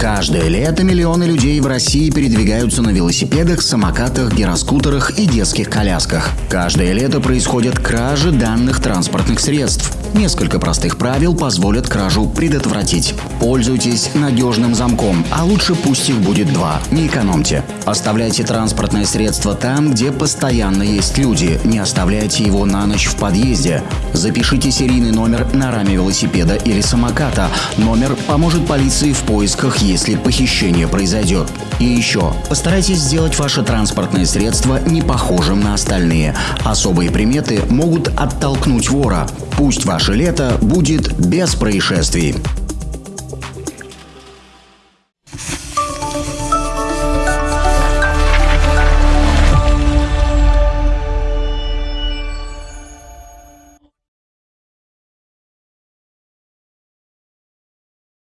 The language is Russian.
Каждое лето миллионы людей в России передвигаются на велосипедах, самокатах, гироскутерах и детских колясках. Каждое лето происходят кражи данных транспортных средств. Несколько простых правил позволят кражу предотвратить. Пользуйтесь надежным замком, а лучше пусть их будет два. Не экономьте. Оставляйте транспортное средство там, где постоянно есть люди. Не оставляйте его на ночь в подъезде. Запишите серийный номер на раме велосипеда или самоката. Номер поможет полиции в поисках, если похищение произойдет. И еще, постарайтесь сделать ваше транспортное средство не похожим на остальные. Особые приметы могут оттолкнуть вора. Пусть ваше лето будет без происшествий.